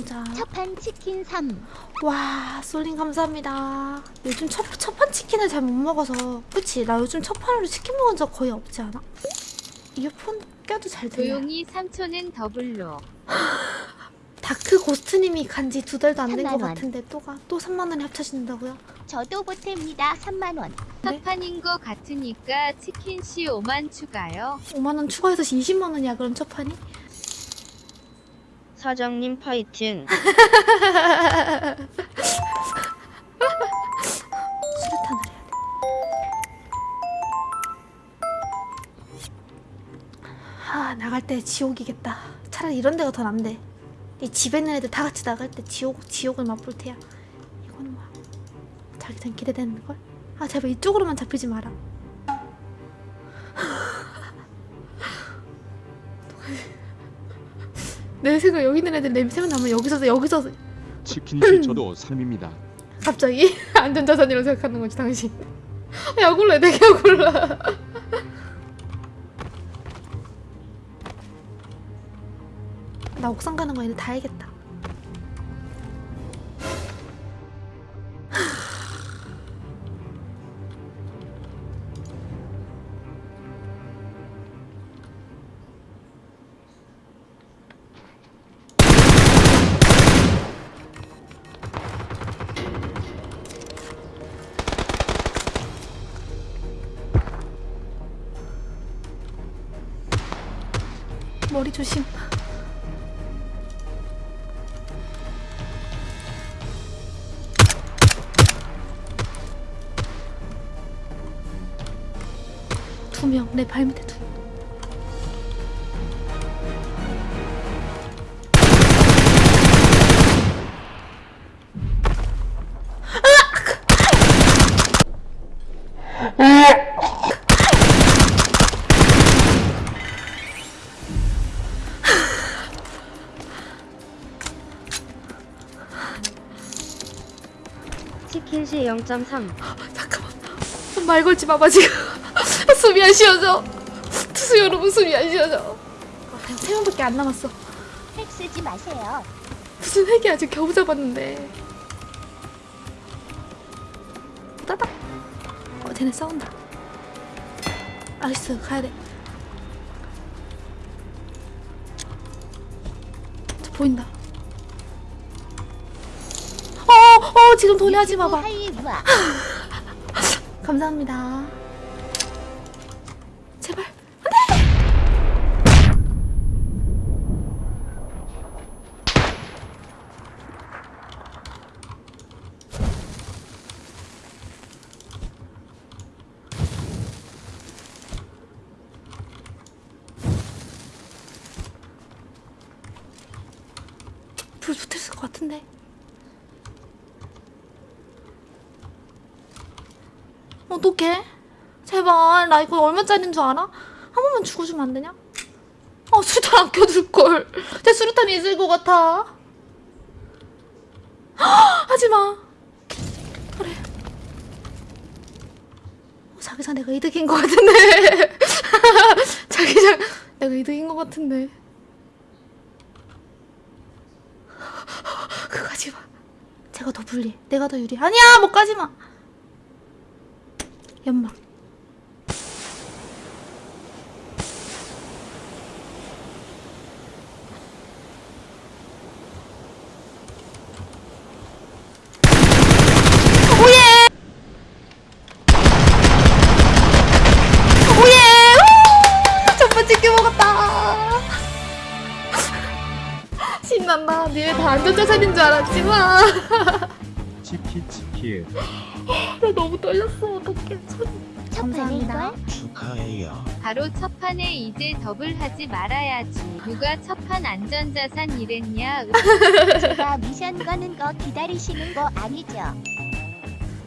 모자 첫판 치킨 3 와 솔링 감사합니다 요즘 첫, 첫판 치킨을 잘 못 먹어서 그치? 나 요즘 첫판으로 치킨 먹은 적 거의 없지 않아? 이어폰 껴도 잘 들려 조용히 3초는 더블로 다크 고스트님이 간지 두 달도 안 된것 3만 원. 같은데 또가 또 3만 원이 합쳐진다고요? 저도 보탭니다 3만원 네? 첫판인 거 같으니까 치킨 씨 5만 추가요 5만 원 추가해서 20만 원이야 그럼 첫 판이? 사장님 파이팅. 수류탄을 해야 돼. 아 나갈 때 지옥이겠다. 차라리 이런 데가 더 난데. 이 집에 있는 애들 다 같이 나갈 때 지옥 지옥을 맛볼 테야. 이거는 뭐야? 자기장 기대되는 걸? 아 제발 이쪽으로만 잡히지 마라. 내 생각 여기 있는 애들 냄새만 나면 여기서 여기서 치킨씨 저도 삶입니다. 갑자기 안전자산이라고 생각하는 거지 당신. 약올라 되게 약올라 나 옥상 가는 거 이제 다 알겠다 머리 조심 두 명 내 발밑에 두 명. 치킨씨 0.3. 잠깐만. 말 걸지 마봐 지금. 숨이 안 쉬어져. 투수 여러분 숨이 안 쉬어져. 아, 세 명밖에 안 남았어. 핵 쓰지 마세요. 무슨 핵이 아직 겨우 잡았는데. 따닥 어 쟤네 싸운다. 알았어 가야돼. 저 보인다 어어 지금 돈이 하지 마봐. 감사합니다. 제발. 불 붙었을 것 같은데 어떡해? 제발 나 이거 얼마짜리인 줄 알아? 한 번만 죽어주면 안 되냐? 어 수류탄 안 껴둘걸. 제 수류탄이 있을 것 같아. 하지마. 그래. 어, 자기장 내가 이득인 것 같은데. 자기장 내가 이득인 것 같은데. 그거 가지마. 제가 더 불리해 내가 더 유리해 아니야 못 가지마 연막 신난다. 니네 다. 안전자산인 줄 알았지만 치키 치키. 나 너무 떨렸어 어떡해 손 감사합니다. 축하해요. 바로 첫 판에 이제 더블 하지 말아야지 누가 첫 판 안전자산 이랬냐 제가 미션 거는 거 기다리시는 거 아니죠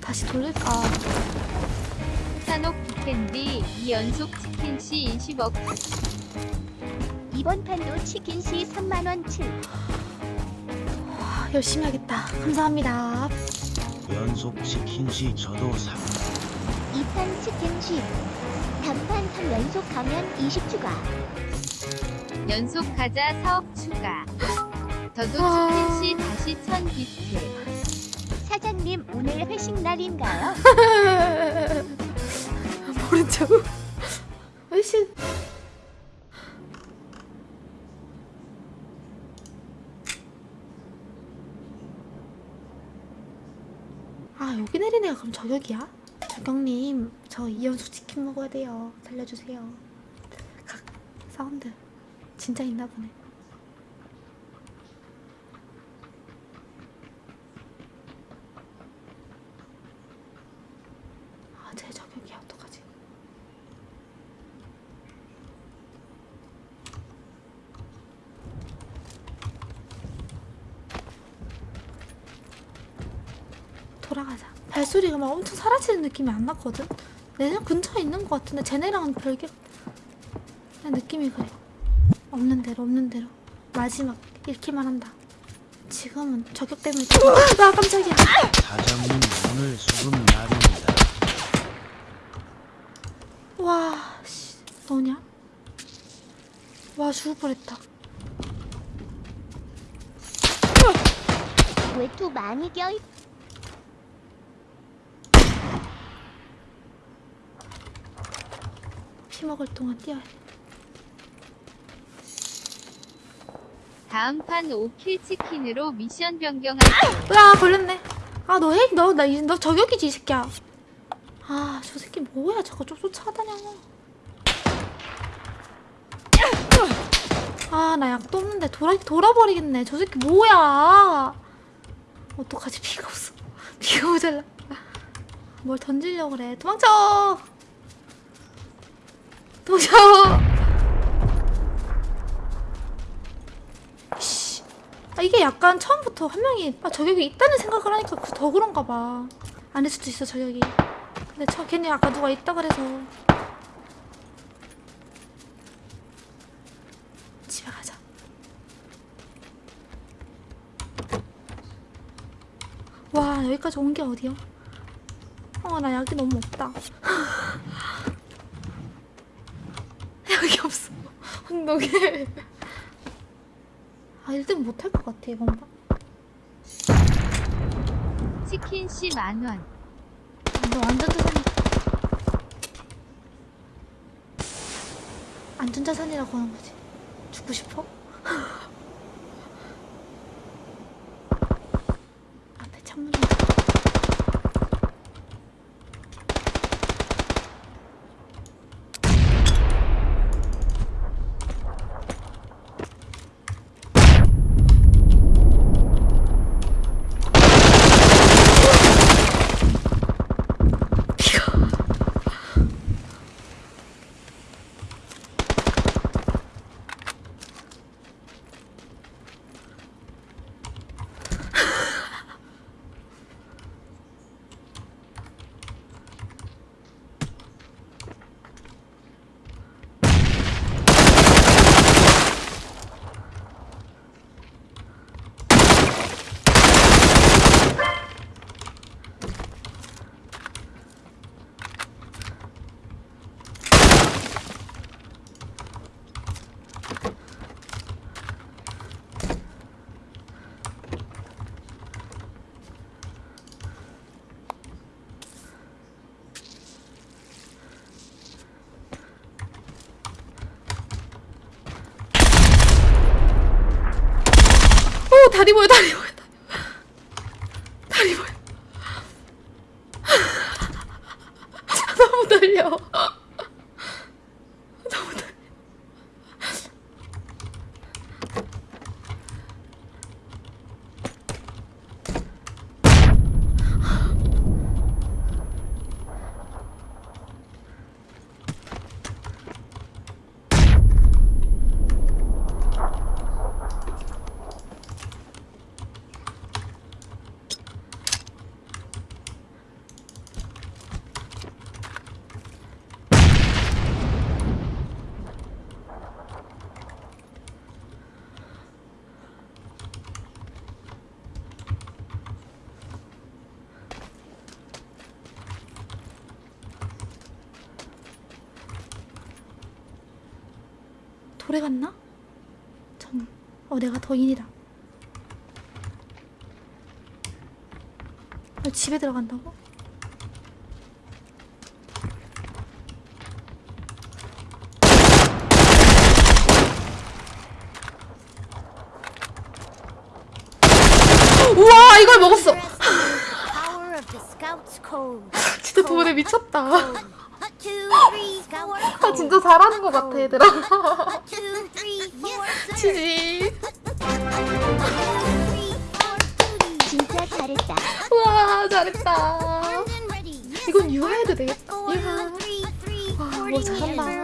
다시 돌릴까 산옥 비캔디 2연속 치킨씨 20억 이번 판도 치킨 시 3만원 칠. 아, 열심히 하겠다. 감사합니다. 연속 치킨시 저도 3 2판 치킨시. 단판 3연속 가면 20 추가. 연속 가자 사업 추가. 저도 아. 치킨시 다시 1000 비트. 사장님 오늘 회식 날인가요? 모른 척. 아 여기 내린 애가 그럼 저격이야? 저격님 저 이연속 치킨 먹어야 돼요. 살려주세요. 각 사운드 진짜 있나 보네. 아 제 저격이야 어떡하지? 돌아가자. 발소리가 막 엄청 사라지는 느낌이 안 났거든? 내내 근처에 있는 것 같은데 쟤네랑은 별개 그냥 느낌이 그래. 없는 대로 없는 대로 마지막 잃기만 한다. 지금은 저격 때문에 좀- 아 깜짝이야. 사장님 오늘 수금 날입니다. 와, 씨, 너냐? 와, 죽을 뻔했다. 외투 많이 껴 피 먹을 동안 뛰어야 돼. 다음 판 5킬 치킨으로 미션 변경할게요. 으아, 걸렸네. 아, 너 핵, 너, 나, 이- 너 저격이지, 이 새끼야. 아, 저 새끼 뭐야, 저거 좀 쫓아다녀. 아, 나 약도 없는데 돌아, 돌아버리겠네. 저 새끼 뭐야. 어떡하지, 피가 없어. 피가 모자라. 뭘 던지려고 그래. 도망쳐! 도망쳐! 씨. 아, 이게 약간 처음부터 한 명이 아, 저격이 있다는 생각을 하니까 그- 더 그런가 봐. 아닐 수도 있어, 저격이. 근데 저 괜히 아까 누가 있다 그래서. 집에 가자. 와, 여기까지 온 게 어디야? 어, 나 약이 너무 없다. 약이 없어. 운동해. 아, 1등 못할 것 같아, 이번 판. 치킨시 만원. 너 완전 자산이다. 안전 자산이라고 하는 거지. 죽고 싶어? 앞에 창문이. 오, 다리 보여, 다리 보여. 다리 보여. 너무 떨려. 돌에 갔나? 전, 어, 내가 더인이다. 어, 집에 들어간다고? 우와, 이걸 먹었어! 진짜 도래 미쳤다. 아 진짜 잘하는 것 같아 얘들아. 치지 진짜 잘했다 와 잘했다. 이건 유아해도 되겠다. 유아 와뭐 잘한다.